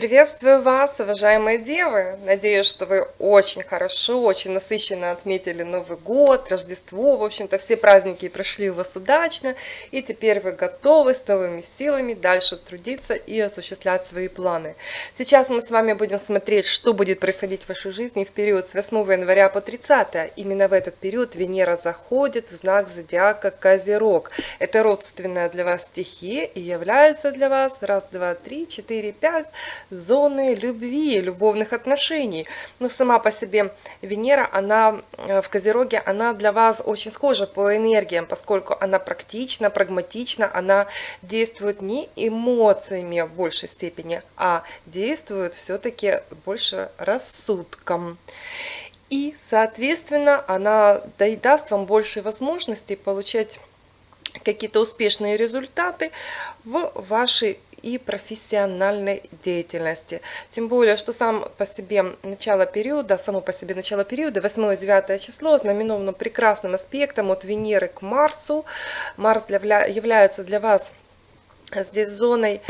Приветствую вас, уважаемые девы! Надеюсь, что вы очень хорошо, очень насыщенно отметили Новый год, Рождество. В общем-то, все праздники прошли у вас удачно. И теперь вы готовы с новыми силами дальше трудиться и осуществлять свои планы. Сейчас мы с вами будем смотреть, что будет происходить в вашей жизни в период с 8 января по 30. Именно в этот период Венера заходит в знак зодиака Козерог. Это родственная для вас стихия и является для вас раз, два, три, четыре, пять зоны любви, любовных отношений. Но сама по себе Венера, она э, в Козероге, она для вас очень схожа по энергиям, поскольку она практична, прагматична, она действует не эмоциями в большей степени, а действует все-таки больше рассудком. И, соответственно, она даст вам больше возможностей получать какие-то успешные результаты в вашей и профессиональной деятельности. Тем более, что сам по себе начало периода, само по себе начало периода, 8-9 число, знаменовано прекрасным аспектом от Венеры к Марсу. Марс для, является для вас здесь зоной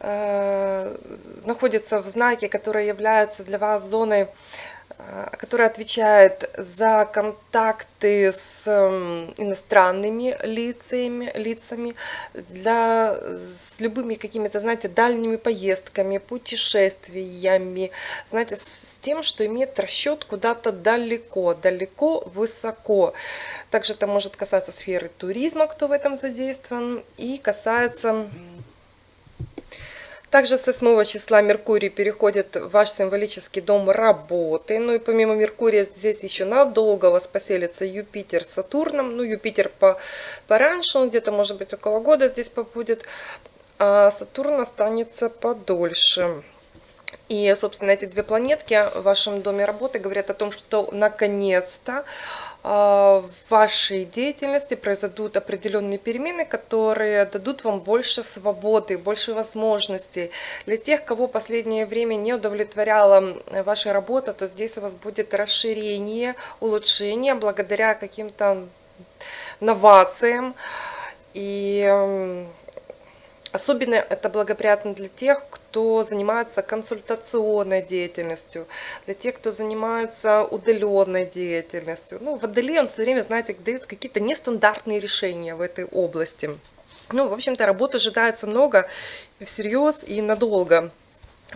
э, находится в знаке, который является для вас зоной Э, который отвечает за контакты с эм, иностранными лицами, лицами для, с любыми какими-то, знаете, дальними поездками, путешествиями, знаете, с тем, что имеет расчет куда-то далеко, далеко, высоко. Также это может касаться сферы туризма, кто в этом задействован, и касается также с 8 числа Меркурий переходит в ваш символический дом работы. Ну и помимо Меркурия здесь еще надолго вас поселится Юпитер с Сатурном. Ну Юпитер по, пораньше, он где-то может быть около года здесь побудет. А Сатурн останется подольше. И, собственно, эти две планетки в вашем доме работы говорят о том, что наконец-то в вашей деятельности произойдут определенные перемены, которые дадут вам больше свободы, больше возможностей. Для тех, кого последнее время не удовлетворяла ваша работа, то здесь у вас будет расширение, улучшение благодаря каким-то новациям. И Особенно это благоприятно для тех, кто занимается консультационной деятельностью, для тех, кто занимается удаленной деятельностью. Ну, Водолей, он все время, знаете, дает какие-то нестандартные решения в этой области. Ну, в общем-то, работы ожидается много, всерьез и надолго.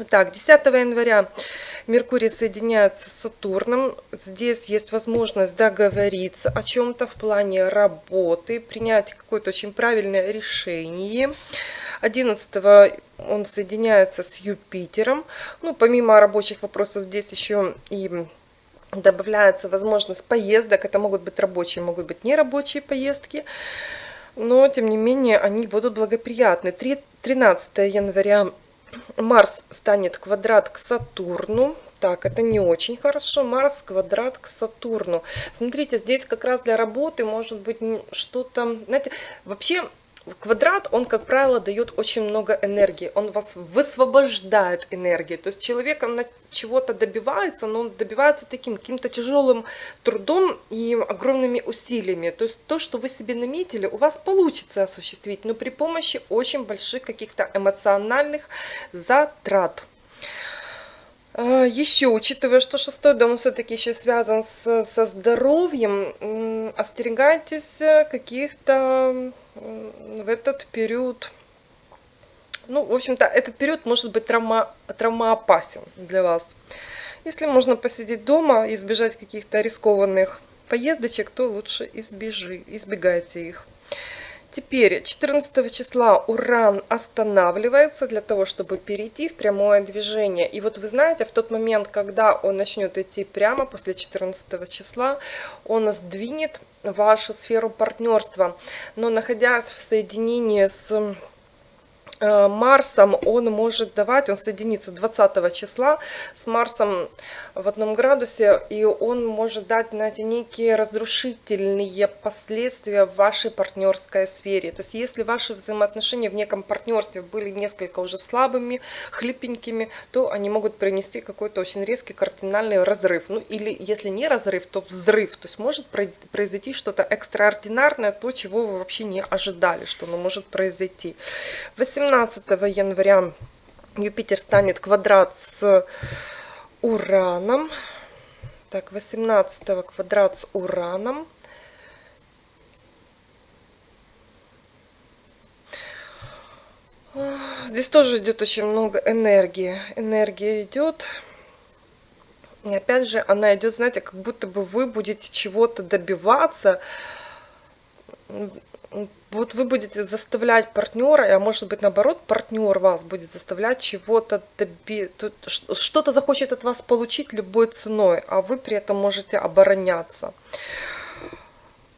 Так, 10 января Меркурий соединяется с Сатурном. Здесь есть возможность договориться о чем-то в плане работы, принять какое-то очень правильное решение. 11 он соединяется с Юпитером. Ну, помимо рабочих вопросов, здесь еще и добавляется возможность поездок. Это могут быть рабочие, могут быть нерабочие поездки. Но, тем не менее, они будут благоприятны. 13 января Марс станет квадрат к Сатурну. Так, это не очень хорошо. Марс квадрат к Сатурну. Смотрите, здесь как раз для работы может быть что-то... Знаете, вообще Квадрат, он, как правило, дает очень много энергии, он вас высвобождает энергии. То есть человек он чего-то добивается, но он добивается таким каким-то тяжелым трудом и огромными усилиями. То есть то, что вы себе наметили, у вас получится осуществить, но при помощи очень больших каких-то эмоциональных затрат. А, еще, учитывая, что шестой дом все-таки еще связан с, со здоровьем, остерегайтесь каких-то в этот период, ну, в общем-то, этот период может быть травма, травмоопасен для вас. Если можно посидеть дома, избежать каких-то рискованных поездочек, то лучше избежи, избегайте их. Теперь 14 числа Уран останавливается для того, чтобы перейти в прямое движение. И вот вы знаете, в тот момент, когда он начнет идти прямо после 14 числа, он сдвинет вашу сферу партнерства. Но находясь в соединении с Э, Марсом он может давать, он соединится 20 числа с Марсом в одном градусе, и он может дать, знаете, некие разрушительные последствия в вашей партнерской сфере. То есть если ваши взаимоотношения в неком партнерстве были несколько уже слабыми, хлипенькими, то они могут принести какой-то очень резкий кардинальный разрыв. Ну или если не разрыв, то взрыв. То есть может произойти что-то экстраординарное, то, чего вы вообще не ожидали, что оно может произойти. 18 17 января Юпитер станет квадрат с Ураном. Так, 18 квадрат с Ураном. Здесь тоже идет очень много энергии. Энергия идет. И опять же, она идет, знаете, как будто бы вы будете чего-то добиваться. Вот вы будете заставлять партнера, а может быть наоборот, партнер вас будет заставлять чего-то добиться, что-то захочет от вас получить любой ценой, а вы при этом можете обороняться.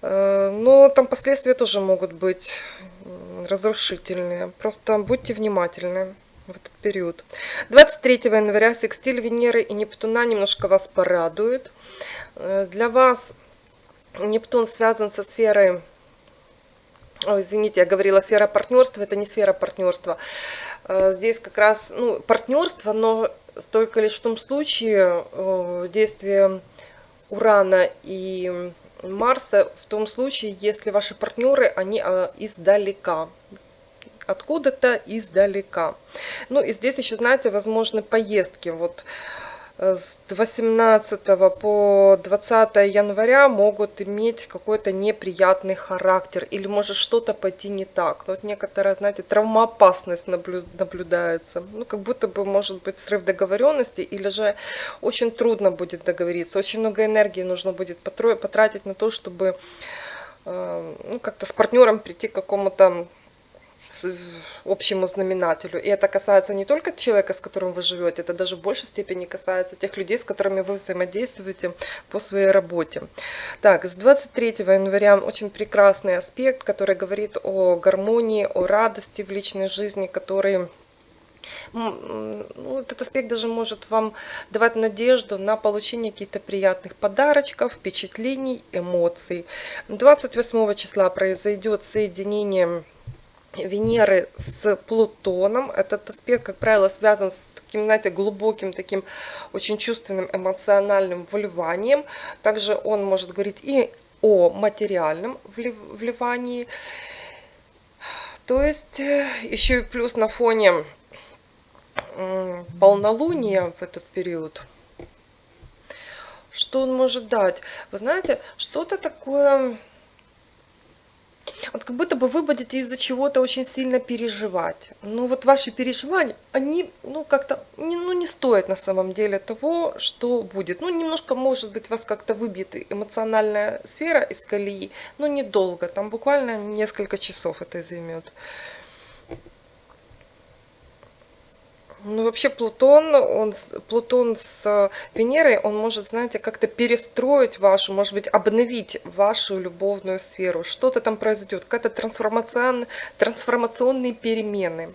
Э, но там последствия тоже могут быть разрушительные. Просто будьте внимательны в этот период. 23 января секстиль Венеры и Нептуна немножко вас порадует. Э, для вас Нептун связан со сферой... Ой, извините, я говорила сфера партнерства, это не сфера партнерства. Э, здесь как раз ну, партнерство, но только лишь в том случае э, действие Урана и Марса в том случае, если ваши партнеры, они издалека откуда-то издалека. Ну и здесь еще, знаете, возможны поездки. Вот с 18 по 20 января могут иметь какой-то неприятный характер или может что-то пойти не так. Вот некоторая, знаете, травмоопасность наблюдается. Ну, как будто бы может быть срыв договоренности или же очень трудно будет договориться. Очень много энергии нужно будет потратить на то, чтобы э, ну, как-то с партнером прийти к какому-то общему знаменателю. И это касается не только человека, с которым вы живете, это даже в большей степени касается тех людей, с которыми вы взаимодействуете по своей работе. Так, с 23 января очень прекрасный аспект, который говорит о гармонии, о радости в личной жизни, который ну, этот аспект даже может вам давать надежду на получение каких-то приятных подарочков, впечатлений, эмоций. 28 числа произойдет соединение Венеры с Плутоном. Этот аспект, как правило, связан с таким, знаете, глубоким, таким очень чувственным, эмоциональным вливанием. Также он может говорить и о материальном вливании. То есть э, еще и плюс на фоне полнолуния в этот период. Что он может дать? Вы знаете, что-то такое вот как будто бы вы будете из-за чего-то очень сильно переживать. Ну вот ваши переживания, они ну как-то не, ну, не стоят на самом деле того, что будет. Ну немножко может быть вас как-то выбьет эмоциональная сфера из колеи, но недолго, там буквально несколько часов это займет. Ну, вообще Плутон, он, Плутон с Венерой, он может, знаете, как-то перестроить вашу, может быть, обновить вашу любовную сферу. Что-то там произойдет, какая-то трансформацион, трансформационные перемены.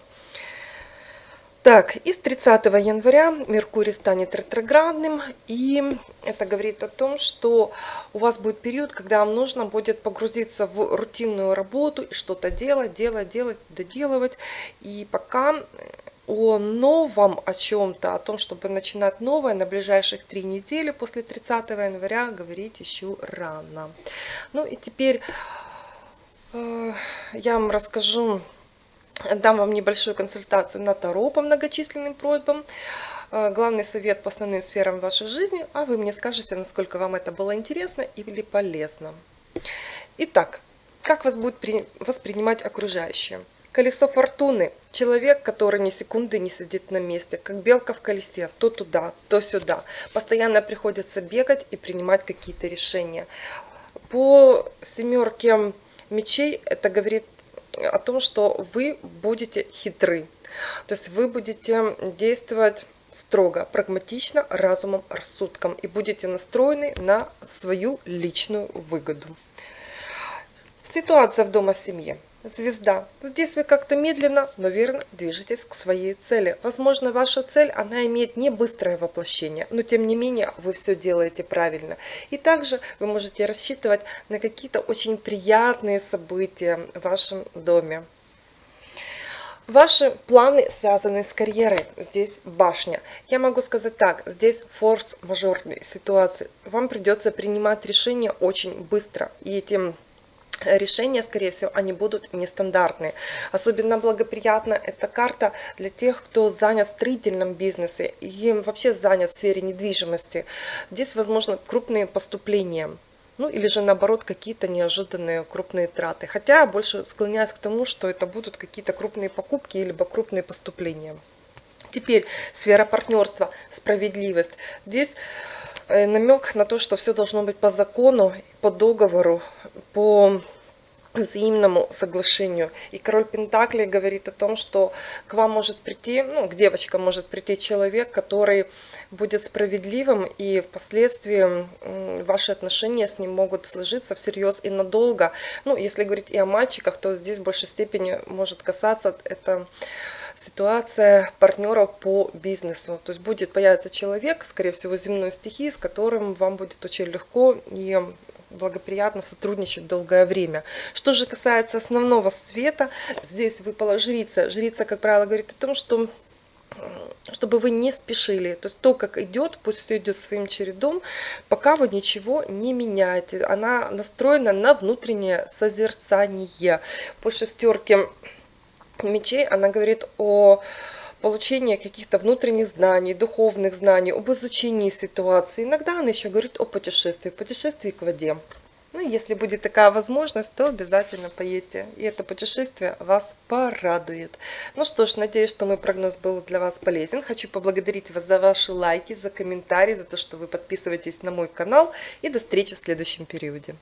Так, и с 30 января Меркурий станет ретроградным, и это говорит о том, что у вас будет период, когда вам нужно будет погрузиться в рутинную работу и что-то делать, делать, делать, доделывать. И пока о новом, о чем-то, о том, чтобы начинать новое на ближайших три недели после 30 января говорить еще рано. Ну и теперь э, я вам расскажу, дам вам небольшую консультацию на Таро по многочисленным просьбам. Э, главный совет по основным сферам вашей жизни, а вы мне скажете, насколько вам это было интересно или полезно. Итак, как вас будет воспринимать окружающие? Колесо фортуны. Человек, который ни секунды не сидит на месте, как белка в колесе, то туда, то сюда. Постоянно приходится бегать и принимать какие-то решения. По семерке мечей это говорит о том, что вы будете хитры. То есть вы будете действовать строго, прагматично, разумом, рассудком и будете настроены на свою личную выгоду. Ситуация в дома семье. Звезда. Здесь вы как-то медленно, но верно движетесь к своей цели. Возможно, ваша цель, она имеет не быстрое воплощение, но тем не менее вы все делаете правильно. И также вы можете рассчитывать на какие-то очень приятные события в вашем доме. Ваши планы связаны с карьерой. Здесь башня. Я могу сказать так, здесь форс-мажорные ситуации. Вам придется принимать решения очень быстро. И этим решения, скорее всего, они будут нестандартные. Особенно благоприятна эта карта для тех, кто занят в строительном бизнесе и вообще занят в сфере недвижимости. Здесь, возможно, крупные поступления. Ну или же наоборот какие-то неожиданные крупные траты. Хотя я больше склоняюсь к тому, что это будут какие-то крупные покупки либо крупные поступления. Теперь сфера партнерства, справедливость. Здесь намек на то, что все должно быть по закону, по договору, по взаимному соглашению. И король Пентакли говорит о том, что к вам может прийти, ну, к девочкам может прийти человек, который будет справедливым, и впоследствии ваши отношения с ним могут сложиться всерьез и надолго. Ну, если говорить и о мальчиках, то здесь в большей степени может касаться это ситуация партнеров по бизнесу. То есть будет появиться человек, скорее всего, земной стихии, с которым вам будет очень легко и благоприятно сотрудничать долгое время. Что же касается основного света, здесь выпала жрица. Жрица, как правило, говорит о том, что чтобы вы не спешили. То есть то, как идет, пусть все идет своим чередом, пока вы ничего не меняете. Она настроена на внутреннее созерцание. По шестерке мечей она говорит о получении каких-то внутренних знаний, духовных знаний, об изучении ситуации. Иногда она еще говорит о путешествии, путешествии к воде. Ну, если будет такая возможность, то обязательно поедьте. И это путешествие вас порадует. Ну что ж, надеюсь, что мой прогноз был для вас полезен. Хочу поблагодарить вас за ваши лайки, за комментарии, за то, что вы подписываетесь на мой канал. И до встречи в следующем периоде.